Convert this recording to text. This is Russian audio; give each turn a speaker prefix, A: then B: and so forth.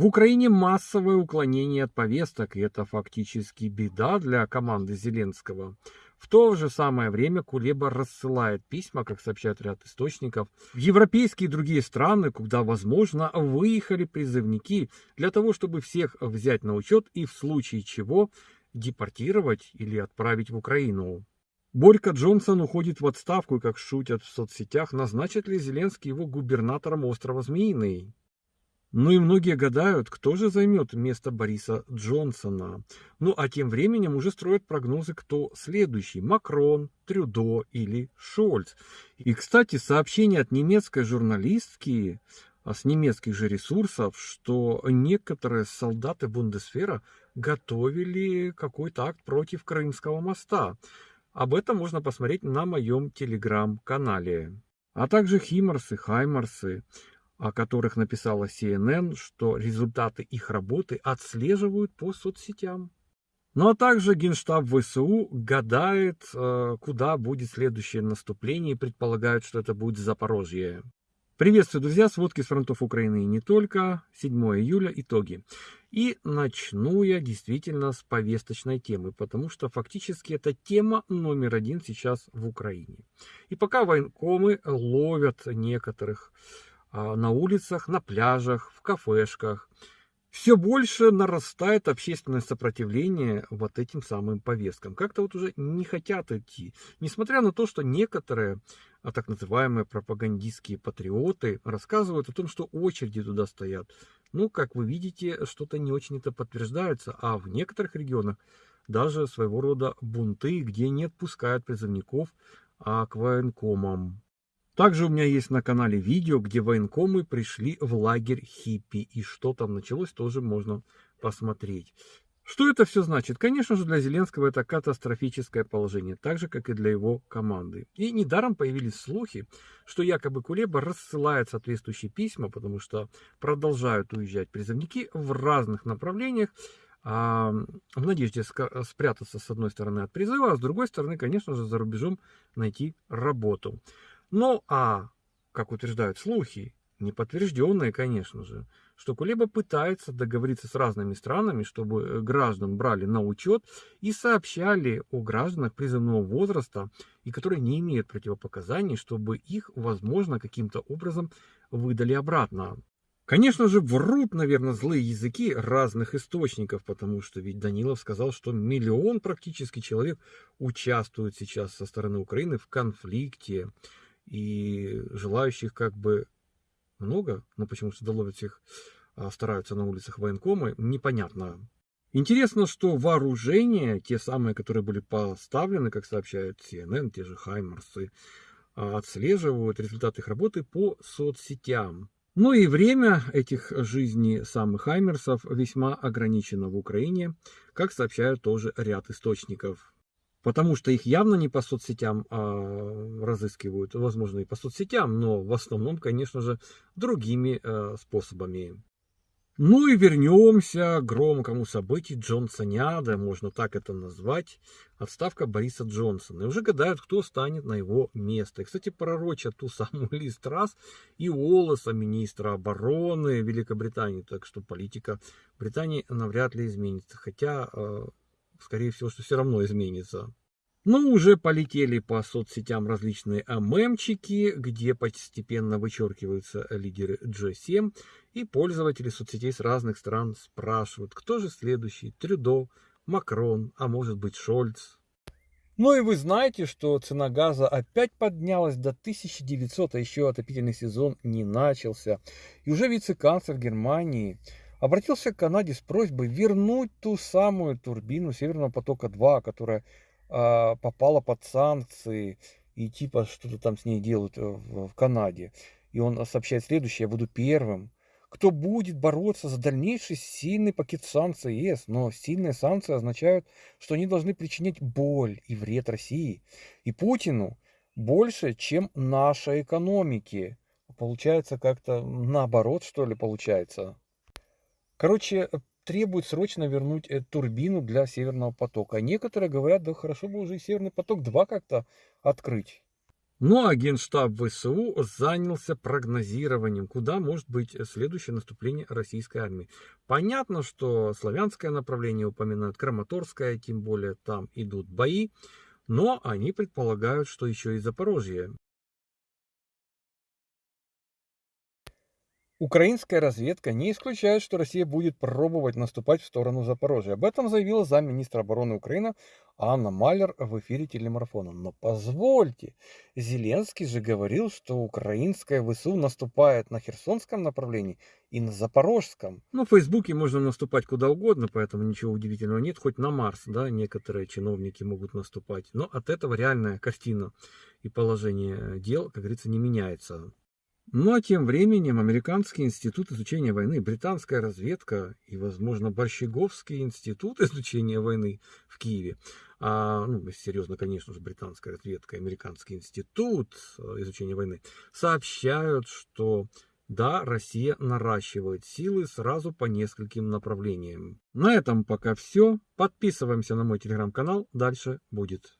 A: В Украине массовое уклонение от повесток, и это фактически беда для команды Зеленского. В то же самое время Кулеба рассылает письма, как сообщают ряд источников, в европейские и другие страны, куда, возможно, выехали призывники для того, чтобы всех взять на учет и в случае чего депортировать или отправить в Украину. Борька Джонсон уходит в отставку и, как шутят в соцсетях, назначит ли Зеленский его губернатором острова Змеиный? Ну и многие гадают, кто же займет место Бориса Джонсона. Ну а тем временем уже строят прогнозы, кто следующий. Макрон, Трюдо или Шольц. И, кстати, сообщение от немецкой журналистки а с немецких же ресурсов, что некоторые солдаты Бундесфера готовили какой-то акт против Крымского моста. Об этом можно посмотреть на моем телеграм-канале. А также Химарсы, Хаймарсы о которых написала CNN, что результаты их работы отслеживают по соцсетям. Ну а также Генштаб ВСУ гадает, э, куда будет следующее наступление и предполагают, что это будет Запорожье. Приветствую, друзья, сводки с фронтов Украины и не только. 7 июля, итоги. И начну я действительно с повесточной темы, потому что фактически это тема номер один сейчас в Украине. И пока военкомы ловят некоторых а, на улицах, на пляжах, в кафешках. Все больше нарастает общественное сопротивление вот этим самым повесткам. Как-то вот уже не хотят идти. Несмотря на то, что некоторые а, так называемые пропагандистские патриоты рассказывают о том, что очереди туда стоят. Ну, как вы видите, что-то не очень это подтверждается. А в некоторых регионах даже своего рода бунты, где не отпускают призывников а к военкомам. Также у меня есть на канале видео, где военкомы пришли в лагерь хиппи. И что там началось, тоже можно посмотреть. Что это все значит? Конечно же, для Зеленского это катастрофическое положение, так же, как и для его команды. И недаром появились слухи, что якобы Кулеба рассылает соответствующие письма, потому что продолжают уезжать призывники в разных направлениях, а, в надежде спрятаться с одной стороны от призыва, а с другой стороны, конечно же, за рубежом найти работу. Ну а, как утверждают слухи, неподтвержденные, конечно же, что Кулеба пытается договориться с разными странами, чтобы э, граждан брали на учет и сообщали о гражданах призывного возраста, и которые не имеют противопоказаний, чтобы их, возможно, каким-то образом выдали обратно. Конечно же, врут, наверное, злые языки разных источников, потому что ведь Данилов сказал, что миллион практически человек участвует сейчас со стороны Украины в конфликте и желающих как бы много, но почему то доловить всех а, стараются на улицах военкомы, непонятно. Интересно, что вооружения, те самые, которые были поставлены, как сообщают CNN, те же Хаймарсы, а, отслеживают результаты их работы по соцсетям. Ну и время этих жизней самых Хаймерсов весьма ограничено в Украине, как сообщают тоже ряд источников потому что их явно не по соцсетям а, разыскивают, возможно и по соцсетям, но в основном, конечно же, другими а, способами. Ну и вернемся к громкому событию Джонсоняда, можно так это назвать, отставка Бориса Джонсона. И уже гадают, кто станет на его место. И, кстати, пророчат ту самую Ли Страс и Уоллеса, министра обороны Великобритании. Так что политика Британии навряд ли изменится. Хотя а, скорее всего, что все равно изменится. Но уже полетели по соцсетям различные мемчики, где постепенно вычеркиваются лидеры G7, и пользователи соцсетей с разных стран спрашивают, кто же следующий, Трюдо, Макрон, а может быть Шольц. Ну и вы знаете, что цена газа опять поднялась до 1900, а еще отопительный сезон не начался. И уже вице-канцлер Германии обратился к Канаде с просьбой вернуть ту самую турбину Северного потока-2, которая э, попала под санкции и типа что-то там с ней делают э, в, в Канаде. И он сообщает следующее, я буду первым, кто будет бороться за дальнейший сильный пакет санкций ЕС. Но сильные санкции означают, что они должны причинять боль и вред России и Путину больше, чем нашей экономике. Получается как-то наоборот, что ли, получается. Короче, требует срочно вернуть эту турбину для Северного потока. А некоторые говорят, да хорошо бы уже и Северный поток 2 как-то открыть. Ну а Генштаб ВСУ занялся прогнозированием, куда может быть следующее наступление российской армии. Понятно, что славянское направление упоминают, Краматорское, тем более там идут бои, но они предполагают, что еще и Запорожье. Украинская разведка не исключает, что Россия будет пробовать наступать в сторону Запорожья. Об этом заявила замминистра обороны Украины Анна Малер в эфире телемарафона. Но позвольте, Зеленский же говорил, что украинская ВСУ наступает на Херсонском направлении и на Запорожском. Ну, в Фейсбуке можно наступать куда угодно, поэтому ничего удивительного нет. Хоть на Марс, да, некоторые чиновники могут наступать. Но от этого реальная картина и положение дел, как говорится, не меняется. Ну а тем временем Американский институт изучения войны, британская разведка и, возможно, Борщеговский институт изучения войны в Киеве, а, ну, серьезно, конечно же, британская разведка, Американский институт э, изучения войны, сообщают, что да, Россия наращивает силы сразу по нескольким направлениям. На этом пока все. Подписываемся на мой телеграм-канал, дальше будет.